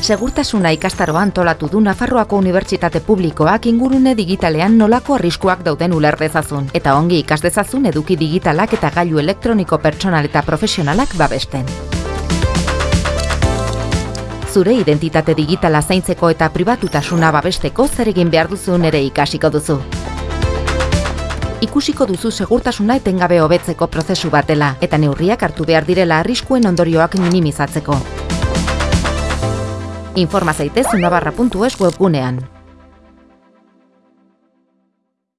Segurtasuna ikastaroa antolatu du Nafarroako Unibertsitate Publikoak ingurune digitalean nolako arriskuak dauden uler dezazun eta ongi ikas dezazun eduki digitalak eta gailu elektroniko pertsonal eta profesionalak babesten. Zure identitate digitala zaintzeko eta pribatutasuna babesteko zer egin behar duzun ere ikasiko duzu. Ikusiko duzu segurtasuna etengabe hobetzeko prozesu batela eta neurriak hartu behar direla arriskuen ondorioak minimizatzeko. Informa zaitez unabarra.es webgunean.